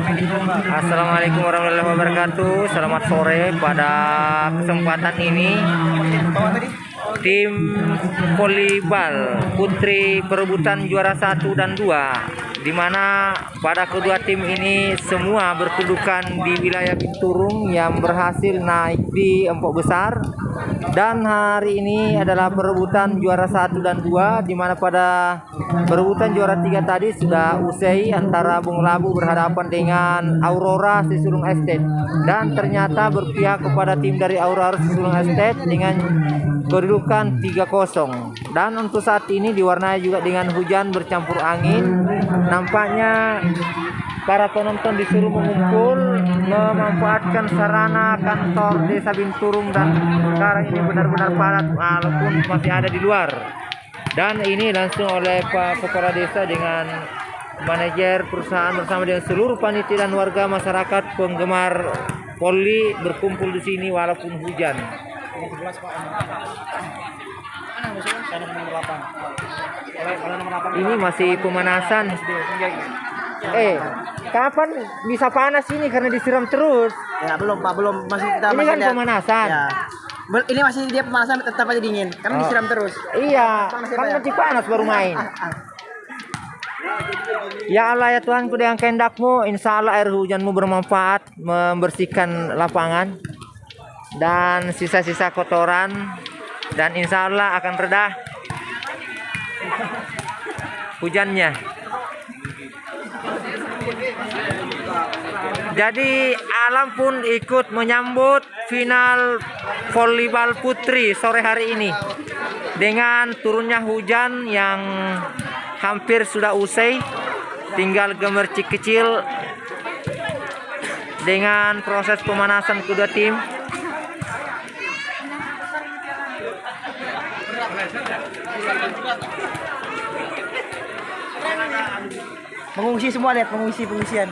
Assalamualaikum warahmatullahi wabarakatuh. Selamat sore pada kesempatan ini tim volleyball putri perebutan juara 1 dan 2 di mana pada kedua tim ini semua berkedudukan di wilayah Binturung yang berhasil naik di empok besar. Dan hari ini adalah perebutan juara 1 dan 2 di mana pada perebutan juara 3 tadi sudah usai antara Bung Labu berhadapan dengan Aurora Sisulung Estate. Dan ternyata berpihak kepada tim dari Aurora Sisulung Estate dengan kedudukan 3-0 dan untuk saat ini diwarnai juga dengan hujan bercampur angin nampaknya para penonton disuruh mengumpul memanfaatkan sarana kantor desa Binturung dan sekarang ini benar-benar padat walaupun masih ada di luar. Dan ini langsung oleh Pak Kepala Desa dengan manajer perusahaan bersama dengan seluruh panitia dan warga masyarakat penggemar voli berkumpul di sini walaupun hujan. Ini masih pemanasan. Eh, kapan bisa panas ini karena disiram terus? Ya belum pak belum masih kita Ini masih kan lihat. pemanasan. Ya. Ini masih dia pemanasan tetap aja dingin karena Oh. disiram terus. Iya, Panas ya, kan ya? masih panas baru main. Ya Allah ya Tuhanku dengan kehendakmu Insya Allah air hujanmu bermanfaat Membersihkan lapangan Dan sisa-sisa kotoran Dan insya Allah akan reda Hujannya. Jadi alam pun ikut menyambut final volleyball putri sore hari ini. Dengan turunnya hujan yang hampir sudah usai tinggal gemercik kecil dengan proses pemanasan kedua tim Mengungsi semua lihat pengungsi pengungsian.